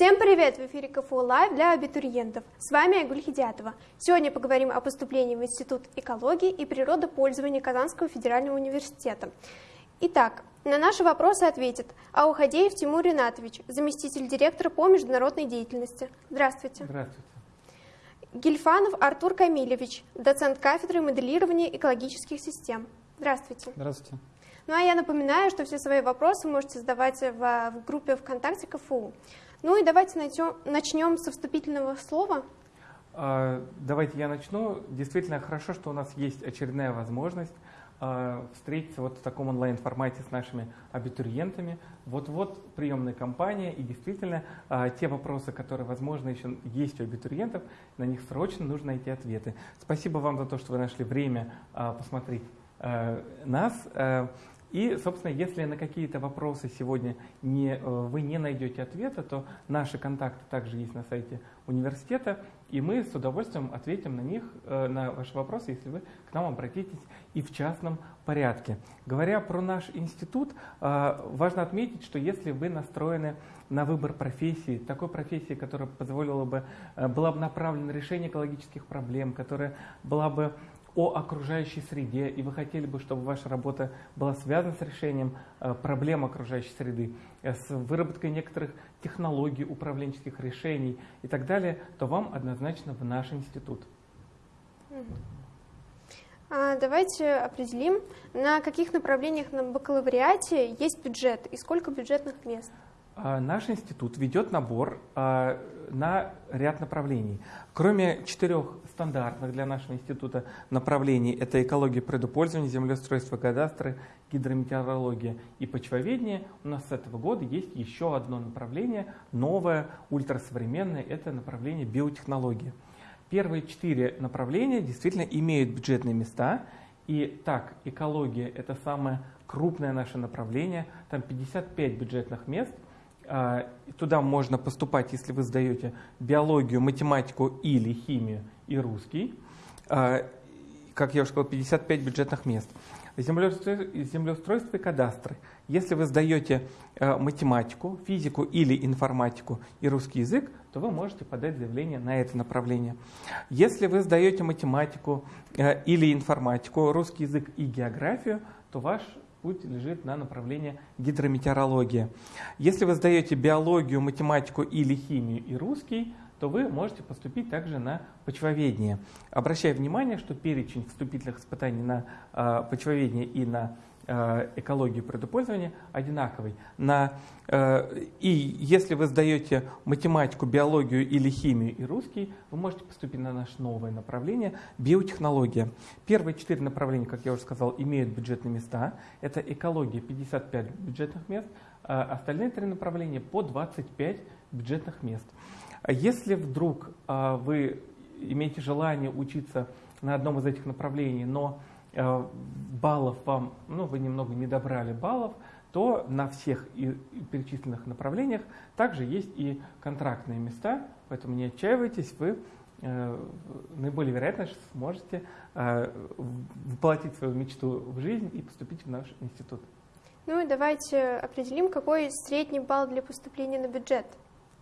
Всем привет! В эфире КФУ Лайв для абитуриентов. С вами Айгуль Хидиатова. Сегодня поговорим о поступлении в Институт экологии и природопользования Казанского федерального университета. Итак, на наши вопросы ответит Аухадеев Тимур Ринатович, заместитель директора по международной деятельности. Здравствуйте. Здравствуйте. Гильфанов Артур Камилевич, доцент кафедры моделирования экологических систем. Здравствуйте. Здравствуйте. Ну а я напоминаю, что все свои вопросы можете задавать в, в группе ВКонтакте КФУ. Ну и давайте найдем, начнем со вступительного слова. А, давайте я начну. Действительно хорошо, что у нас есть очередная возможность а, встретиться вот в таком онлайн-формате с нашими абитуриентами. Вот-вот приемная кампания, и действительно а, те вопросы, которые, возможно, еще есть у абитуриентов, на них срочно нужно найти ответы. Спасибо вам за то, что вы нашли время посмотреть нас. И, собственно, если на какие-то вопросы сегодня не, э, вы не найдете ответа, то наши контакты также есть на сайте университета, и мы с удовольствием ответим на них, э, на ваши вопросы, если вы к нам обратитесь и в частном порядке. Говоря про наш институт, э, важно отметить, что если вы настроены на выбор профессии, такой профессии, которая позволила бы, была бы направлена на решение экологических проблем, которая была бы о окружающей среде, и вы хотели бы, чтобы ваша работа была связана с решением э, проблем окружающей среды, э, с выработкой некоторых технологий, управленческих решений и так далее, то вам однозначно в наш институт. А, давайте определим, на каких направлениях на бакалавриате есть бюджет и сколько бюджетных мест. А, наш институт ведет набор а, на ряд направлений. Кроме четырех стандартных для нашего института направлений, это экология предупользования, землеустройство, кадастры, гидрометеорология и почвоведение, у нас с этого года есть еще одно направление, новое, ультрасовременное, это направление биотехнология. Первые четыре направления действительно имеют бюджетные места, и так, экология – это самое крупное наше направление, там 55 бюджетных мест – туда можно поступать, если вы сдаете биологию, математику или химию и русский. А, как я уже сказал, 55 бюджетных мест. Землеустройство и кадастры. Если вы сдаете а, математику, физику или информатику и русский язык, то вы можете подать заявление на это направление. Если вы сдаете математику или информатику, русский язык и географию, то ваш путь лежит на направление гидрометеорология. Если вы сдаете биологию, математику или химию и русский, то вы можете поступить также на почвоведение. Обращаю внимание, что перечень вступительных испытаний на э, почвоведение и на Э, экологию предупользования одинаковый. На, э, и если вы сдаете математику, биологию или химию и русский, вы можете поступить на наше новое направление – биотехнология. Первые четыре направления, как я уже сказал, имеют бюджетные места. Это экология – 55 бюджетных мест, а остальные три направления по 25 бюджетных мест. Если вдруг э, вы имеете желание учиться на одном из этих направлений, но баллов вам, ну, вы немного не добрали баллов, то на всех перечисленных направлениях также есть и контрактные места, поэтому не отчаивайтесь, вы э, наиболее вероятно сможете э, воплотить свою мечту в жизнь и поступить в наш институт. Ну и давайте определим, какой средний балл для поступления на бюджет.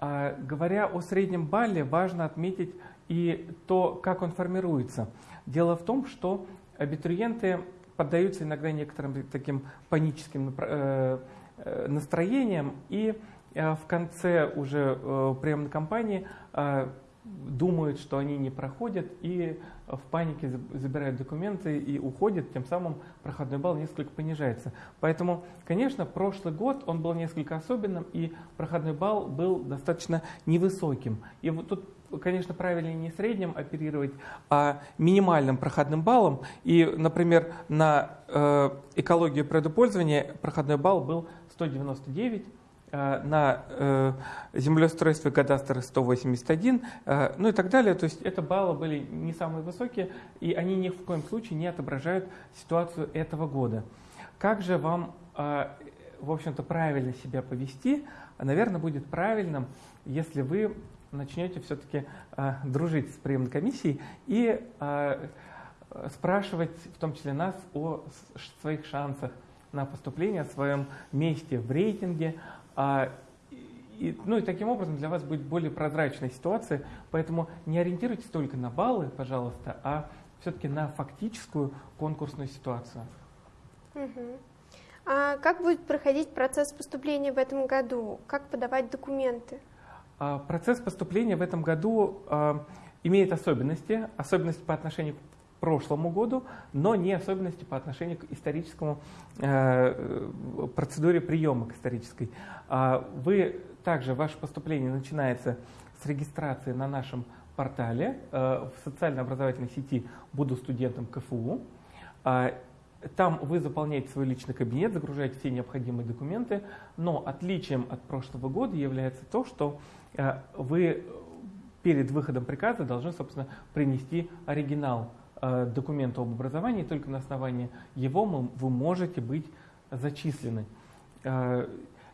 А, говоря о среднем балле, важно отметить и то, как он формируется. Дело в том, что абитуриенты поддаются иногда некоторым таким паническим э, э, настроениям и э, в конце уже приемной кампании думают, что они не проходят и в панике забирают документы и уходят, тем самым проходной балл несколько понижается. Поэтому, конечно, прошлый год он был несколько особенным и проходной балл был достаточно невысоким. И вот тут конечно, правильнее не средним оперировать, а минимальным проходным баллом. И, например, на э, экологию предупользования проходной балл был 199, э, на э, землеустройство и кадастр 181, э, ну и так далее. То есть это баллы были не самые высокие, и они ни в коем случае не отображают ситуацию этого года. Как же вам, э, в общем-то, правильно себя повести? Наверное, будет правильным, если вы начнете все-таки э, дружить с приемной комиссией и э, спрашивать, в том числе нас, о своих шансах на поступление, о своем месте в рейтинге. Э, и, ну и таким образом для вас будет более прозрачная ситуация, поэтому не ориентируйтесь только на баллы, пожалуйста, а все-таки на фактическую конкурсную ситуацию. А как будет проходить процесс поступления в этом году? Как подавать документы? А, процесс поступления в этом году а, имеет особенности, особенности по отношению к прошлому году, но не особенности по отношению к историческому э, процедуре приема к исторической. А, вы также, ваше поступление начинается с регистрации на нашем портале э, в социально-образовательной сети «Буду студентом КФУ». Там вы заполняете свой личный кабинет, загружаете все необходимые документы, но отличием от прошлого года является то, что вы перед выходом приказа должны, собственно, принести оригинал э, документа об образовании, только на основании его вы можете быть зачислены.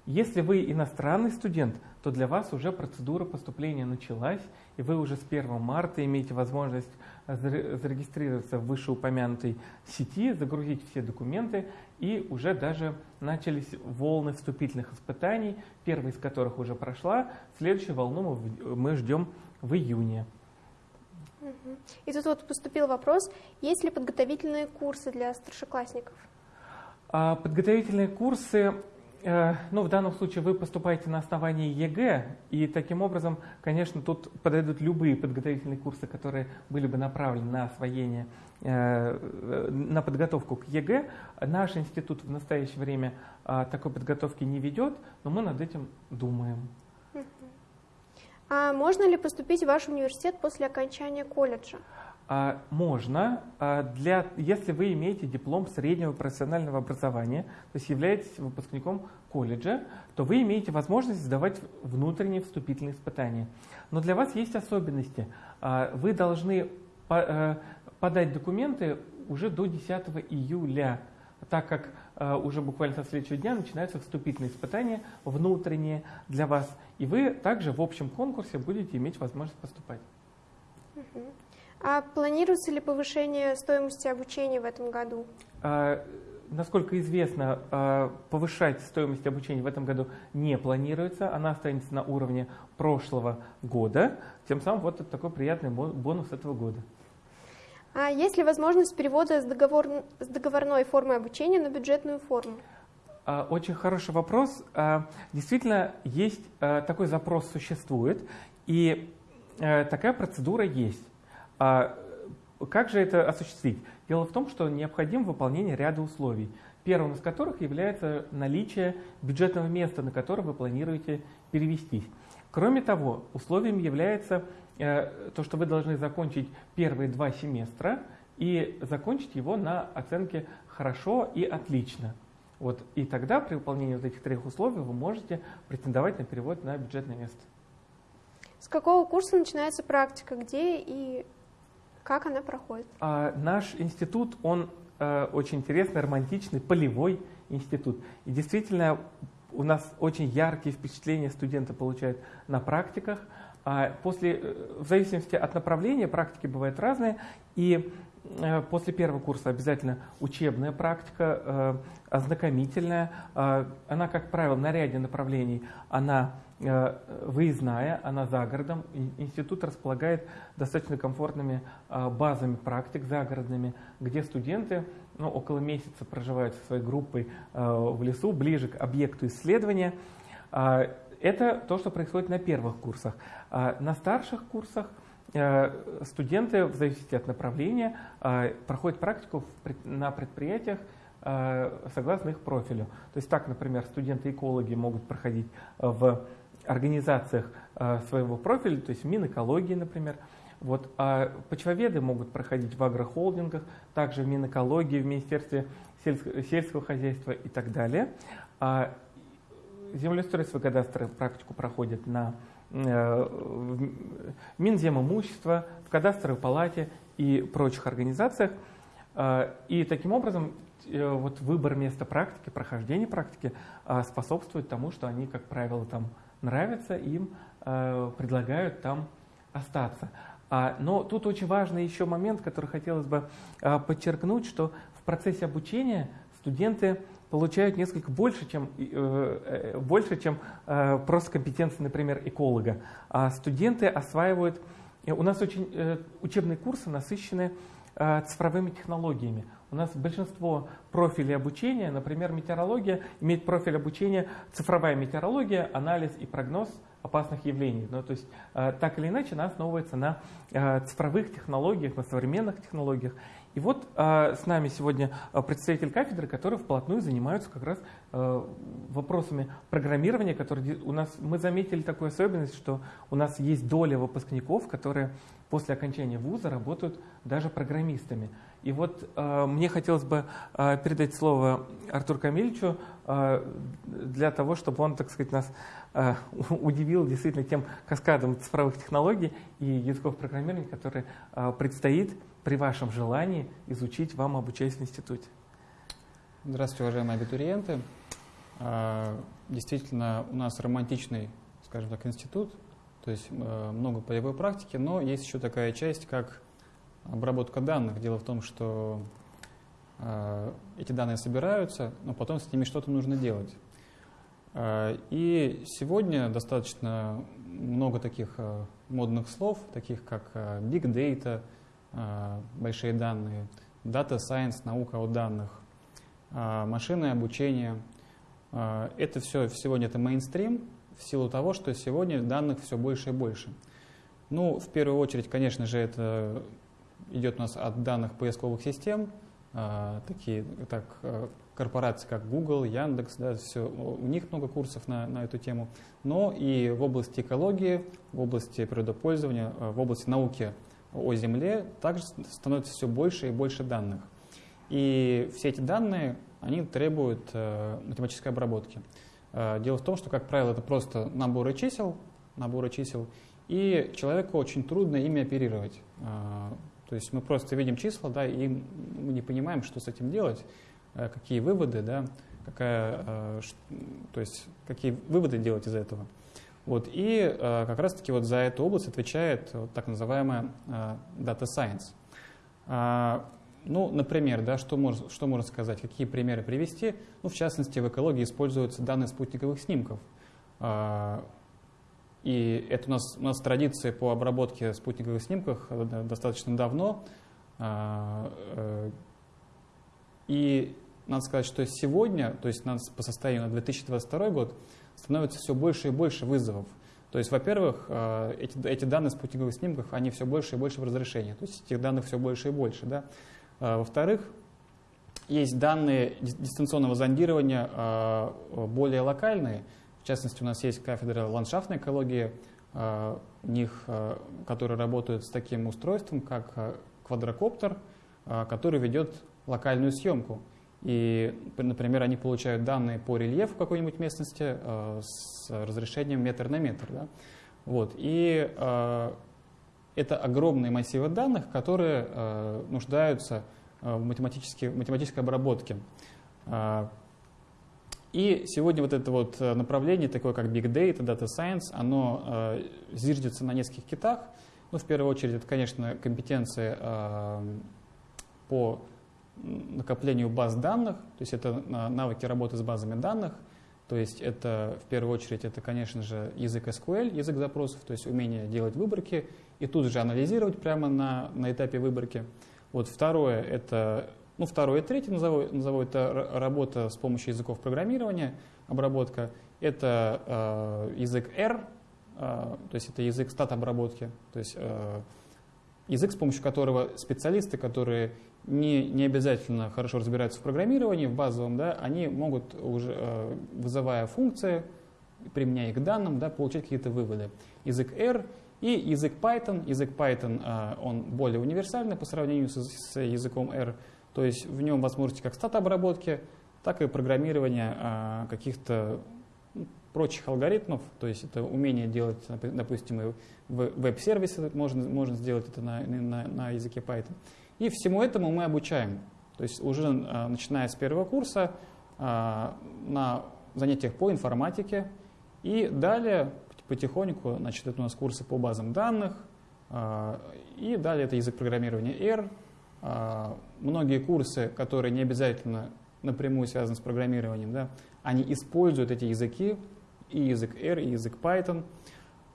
Если вы иностранный студент, то для вас уже процедура поступления началась, и вы уже с 1 марта имеете возможность зарегистрироваться в вышеупомянутой сети, загрузить все документы, и уже даже начались волны вступительных испытаний, первая из которых уже прошла, следующую волну мы, ждем в июне. И тут вот поступил вопрос, есть ли подготовительные курсы для старшеклассников? А, подготовительные курсы ну, в данном случае вы поступаете на основании ЕГЭ, и таким образом, конечно, тут подойдут любые подготовительные курсы, которые были бы направлены на освоение, э, на подготовку к ЕГЭ. Наш институт в настоящее время а, такой подготовки не ведет, но мы над этим думаем. А можно ли поступить в ваш университет после окончания колледжа? А, можно, а, для, если вы имеете диплом среднего профессионального образования, то есть являетесь выпускником колледжа, то вы имеете возможность сдавать внутренние вступительные испытания. Но для вас есть особенности. А, вы должны э, подать документы уже до 10 июля, так как уже буквально со следующего дня начинаются вступительные испытания внутренние для вас, и вы также в общем конкурсе будете иметь возможность поступать. А планируется ли повышение стоимости обучения в этом году? А, насколько известно, а, повышать стоимость обучения в этом году не планируется. Она останется на уровне прошлого года. Тем самым вот это такой приятный бонус этого года. А есть ли возможность перевода с, договор... с договорной формы обучения на бюджетную форму? А, очень хороший вопрос. А, действительно, есть такой запрос существует, и такая процедура есть. А как же это осуществить? Дело в том, что необходимо выполнение ряда условий, первым из которых является наличие бюджетного места, на которое вы планируете перевестись. Кроме того, условием является э, то, что вы должны закончить первые два семестра и закончить его на оценке «хорошо» и «отлично». Вот, и тогда при выполнении вот этих трех условий вы можете претендовать на перевод на бюджетное место. С какого курса начинается практика, где и как она проходит? А, наш институт, он а, очень интересный, романтичный, полевой институт. И действительно, у нас очень яркие впечатления студенты получают на практиках. А после, э, в зависимости от направления, практики бывают разные. И э, после первого курса обязательно учебная практика, э, ознакомительная. Она, как правило, на ряде направлений, она Э, выездная, она за городом. Институт располагает достаточно комфортными э, базами практик загородными, где студенты ну, около месяца проживают со своей группой э, в лесу, ближе к объекту исследования. Это то, что происходит на первых курсах. На старших курсах студенты, в зависимости от направления, проходят практику на предприятиях, согласно их профилю. То есть так, например, студенты-экологи могут проходить в организациях э, своего профиля, то есть в Минэкологии, например. Вот, а почвоведы могут проходить в агрохолдингах, также в Минэкологии, в Министерстве сельского, хозяйства и так далее. А землеустройство кадастра практику проходят на э, Минземимущество, в кадастровой палате и прочих организациях. А, и таким образом э, вот выбор места практики, прохождение практики способствует тому, что они, как правило, там нравится, им э, предлагают там остаться. А, но тут очень важный еще момент, который хотелось бы э, подчеркнуть, что в процессе обучения студенты получают несколько больше, чем, э, больше, чем просто компетенции, например, эколога. А студенты осваивают... У нас очень учебные курсы насыщены цифровыми технологиями. У нас большинство профилей обучения, например, метеорология, имеет профиль обучения цифровая метеорология, анализ и прогноз опасных явлений. Ну, то есть э, так или иначе она основывается на э, цифровых технологиях, на современных технологиях. И вот э, с нами сегодня представитель кафедры, который вплотную занимается как раз вопросами программирования, которые у нас, мы заметили такую особенность, что у нас есть доля выпускников, которые после окончания вуза работают даже программистами. И вот э, мне хотелось бы э, передать слово Артуру Камильевичу э, для того, чтобы он, так сказать, нас э, удивил действительно тем каскадом цифровых технологий и языков программирования, который э, предстоит при вашем желании изучить вам, обучаясь в институте. Здравствуйте, уважаемые абитуриенты. Э, действительно, у нас романтичный, скажем так, институт, то есть э, много полевой практики, но есть еще такая часть, как обработка данных. Дело в том, что э, эти данные собираются, но потом с ними что-то нужно делать. Э, и сегодня достаточно много таких модных слов, таких как big data, большие данные, data science, наука о данных, э, машинное обучение. Э, это все сегодня это мейнстрим в силу того, что сегодня данных все больше и больше. Ну, в первую очередь, конечно же, это идет у нас от данных поисковых систем, такие так, корпорации, как Google, Яндекс, да, все, у них много курсов на, на эту тему, но и в области экологии, в области природопользования, в области науки о Земле также становится все больше и больше данных. И все эти данные, они требуют математической обработки. Дело в том, что, как правило, это просто наборы чисел, наборы чисел, и человеку очень трудно ими оперировать. То есть мы просто видим числа, да, и мы не понимаем, что с этим делать, э, какие выводы, да, какая, э, то есть какие выводы делать из этого. Вот, и э, как раз-таки вот за эту область отвечает вот так называемая Data Science. А, ну, например, да, что, можно, что можно сказать, какие примеры привести? Ну, в частности, в экологии используются данные спутниковых снимков. А, и это у нас, у нас традиция по обработке спутниковых снимков э, достаточно давно. А, э, и надо сказать, что сегодня, то есть по состоянию на 2022 год, становится все больше и больше вызовов. То есть, во-первых, э, эти, эти данные спутниковых снимков, они все больше и больше в разрешении. То есть этих данных все больше и больше. Да? А, во-вторых, есть данные дистанционного зондирования более локальные, в частности, у нас есть кафедра ландшафтной экологии, у них, которые работают с таким устройством, как квадрокоптер, который ведет локальную съемку. И, например, они получают данные по рельефу какой-нибудь местности с разрешением метр на метр. Да? Вот. И это огромные массивы данных, которые нуждаются в математической обработке. И сегодня вот это вот э, направление, такое как Big Data, Data Science, оно э, зиждется на нескольких китах. Ну, в первую очередь, это, конечно, компетенции э, по накоплению баз данных, то есть это навыки работы с базами данных, то есть это, в первую очередь, это, конечно же, язык SQL, язык запросов, то есть умение делать выборки и тут же анализировать прямо на, на этапе выборки. Вот второе, это ну, второе и третье назову, назову это работа с помощью языков программирования, обработка. Это э, язык R, э, то есть это язык стат-обработки, то есть э, язык, с помощью которого специалисты, которые не, не обязательно хорошо разбираются в программировании, в базовом, да, они могут, уже, э, вызывая функции, применяя их к данным, да, получать какие-то выводы. Язык R и язык Python. Язык Python, э, он более универсальный по сравнению с, с языком R. То есть в нем возможности как стат-обработки, так и программирования а, каких-то прочих алгоритмов, то есть это умение делать, допустим, веб-сервисы, можно, можно сделать это на, на, на языке Python. И всему этому мы обучаем. То есть уже а, начиная с первого курса а, на занятиях по информатике и далее потихоньку, значит, это у нас курсы по базам данных, и далее это язык программирования R, а, многие курсы, которые не обязательно напрямую связаны с программированием, да, они используют эти языки, и язык R, и язык Python.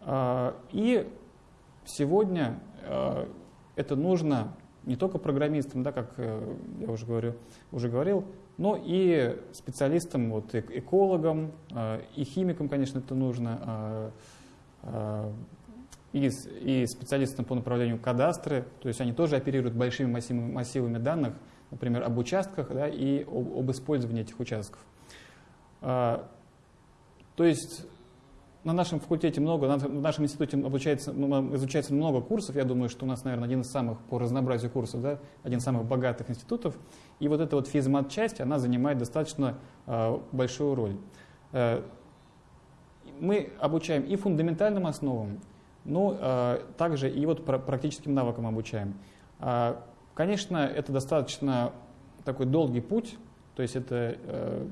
А, и сегодня а, это нужно не только программистам, да, как э, я уже, говорю, уже говорил, но и специалистам, вот, экологам, а, и химикам, конечно, это нужно, и, специалистам по направлению кадастры, то есть они тоже оперируют большими массивами, данных, например, об участках да, и об использовании этих участков. То есть на нашем факультете много, в нашем институте обучается, изучается много курсов. Я думаю, что у нас, наверное, один из самых по разнообразию курсов, да, один из самых богатых институтов. И вот эта вот физмат-часть, она занимает достаточно э, большую роль. Э, мы обучаем и фундаментальным основам, но э, также и вот практическим навыкам обучаем. Э, конечно, это достаточно такой долгий путь, то есть это э,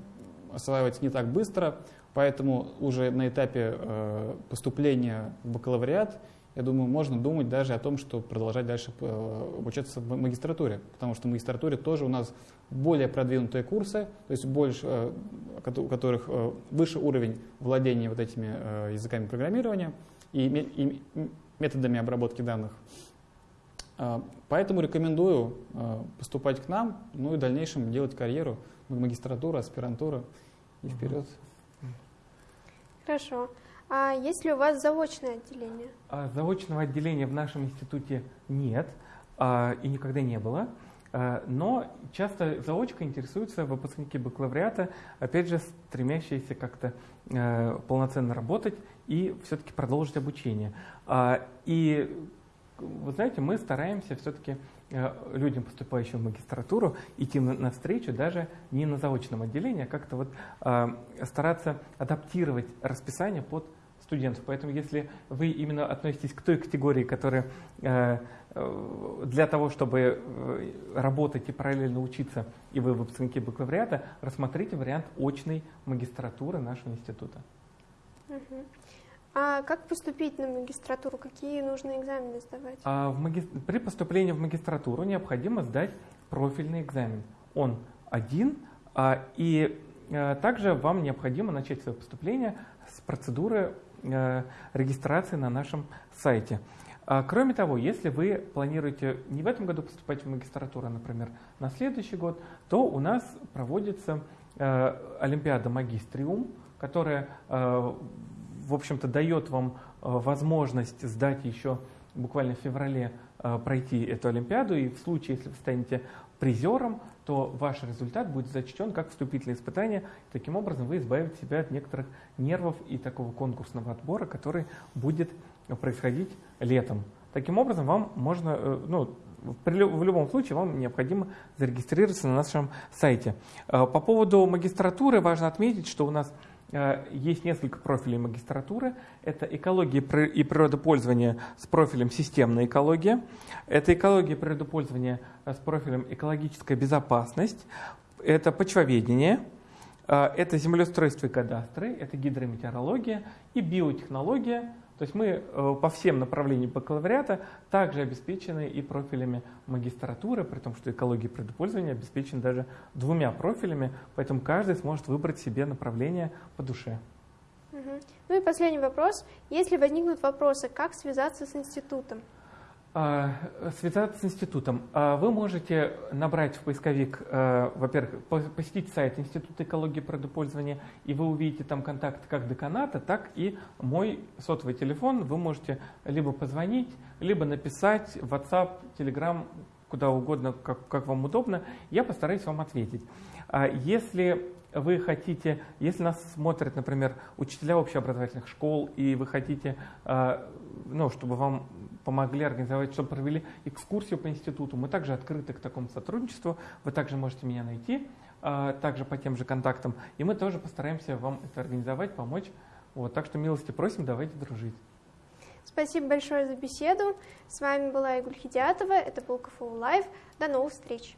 осваивается не так быстро, Поэтому уже на этапе э, поступления в бакалавриат, я думаю, можно думать даже о том, что продолжать дальше э, обучаться в магистратуре, потому что в магистратуре тоже у нас более продвинутые курсы, то есть больше, э, у которых выше уровень владения вот этими языками программирования и методами обработки данных. Поэтому рекомендую поступать к нам, ну и в дальнейшем делать карьеру, магистратура, аспирантура и вперед. Хорошо. А есть ли у вас заочное отделение? А, заочного отделения в нашем институте нет а, и никогда не было. А, но часто заочкой интересуются выпускники бакалавриата, опять же, стремящиеся как-то э, полноценно работать и все-таки продолжить обучение. И вы знаете, мы стараемся все-таки Э, людям, поступающим в магистратуру, идти навстречу даже не на заочном отделении, а как-то вот э, стараться адаптировать расписание под студентов. Поэтому если вы именно относитесь к той категории, которая э, для того, чтобы работать и параллельно учиться, и вы выпускники бакалавриата, рассмотрите вариант очной магистратуры нашего института. Угу. А как поступить на магистратуру? Какие нужно экзамены сдавать? А в маги... При поступлении в магистратуру необходимо сдать профильный экзамен. Он один, а, и а, также вам необходимо начать свое поступление с процедуры а, регистрации на нашем сайте. А, кроме того, если вы планируете не в этом году поступать в магистратуру, а, например, на следующий год, то у нас проводится а, Олимпиада Магистриум, которая в общем-то, дает вам э, возможность сдать еще буквально в феврале э, пройти эту Олимпиаду, и в случае, если вы станете призером, то ваш результат будет зачтен как вступительное испытание. Таким образом, вы избавите себя от некоторых нервов и такого конкурсного отбора, который будет происходить летом. Таким образом, вам можно, э, ну, в любом случае вам необходимо зарегистрироваться на нашем сайте. По поводу магистратуры важно отметить, что у нас есть несколько профилей магистратуры. Это экология и природопользование с профилем системная экология. Это экология и природопользование с профилем экологическая безопасность. Это почвоведение. Э, это землеустройство и кадастры. Это гидрометеорология и биотехнология то есть мы э, по всем направлениям бакалавриата также обеспечены и профилями магистратуры, при том, что экология предпользования обеспечена даже двумя профилями, поэтому каждый сможет выбрать себе направление по душе. Ну и последний вопрос. Если возникнут вопросы, как связаться с институтом? А, связаться с институтом. А, вы можете набрать в поисковик, а, во-первых, посетить сайт Института экологии и природопользования, и вы увидите там контакт как деканата, так и мой сотовый телефон. Вы можете либо позвонить, либо написать в WhatsApp, Telegram, куда угодно, как, как вам удобно. Я постараюсь вам ответить. Если вы хотите, если нас смотрят, например, учителя общеобразовательных школ, и вы хотите, ну, чтобы вам помогли организовать, чтобы провели экскурсию по институту. Мы также открыты к такому сотрудничеству. Вы также можете меня найти, а, также по тем же контактам. И мы тоже постараемся вам это организовать, помочь. Вот, так что милости просим, давайте дружить. Спасибо большое за беседу. С вами была Игуль Хидиатова. Это был КФУ Лайв. До новых встреч.